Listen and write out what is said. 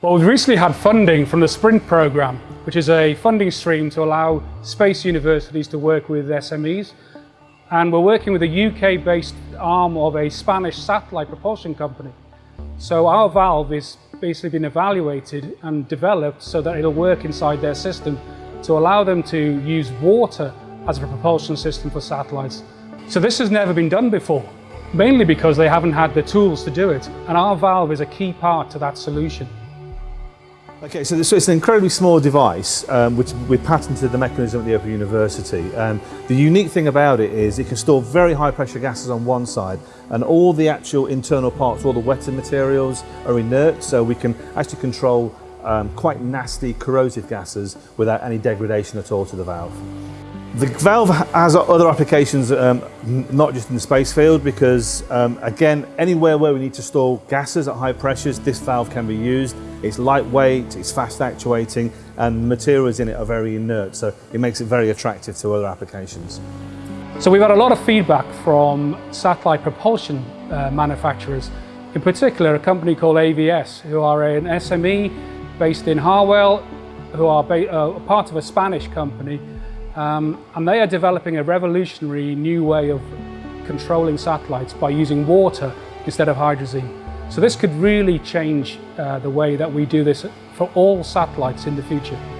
Well, we've recently had funding from the SPRINT programme, which is a funding stream to allow space universities to work with SMEs. And we're working with a UK-based arm of a Spanish satellite propulsion company. So our valve is basically been evaluated and developed so that it'll work inside their system to allow them to use water as a propulsion system for satellites. So this has never been done before, mainly because they haven't had the tools to do it. And our valve is a key part to that solution. Okay, so, this, so it's an incredibly small device, um, which we patented the mechanism at the Open University. Um, the unique thing about it is it can store very high pressure gases on one side, and all the actual internal parts, all the wetted materials are inert, so we can actually control um, quite nasty corrosive gases without any degradation at all to the valve. The valve has other applications, um, not just in the space field, because um, again, anywhere where we need to store gases at high pressures, this valve can be used. It's lightweight, it's fast actuating, and the materials in it are very inert, so it makes it very attractive to other applications. So we've had a lot of feedback from satellite propulsion uh, manufacturers, in particular a company called AVS, who are an SME based in Harwell, who are uh, part of a Spanish company um, and they are developing a revolutionary new way of controlling satellites by using water instead of hydrazine. So this could really change uh, the way that we do this for all satellites in the future.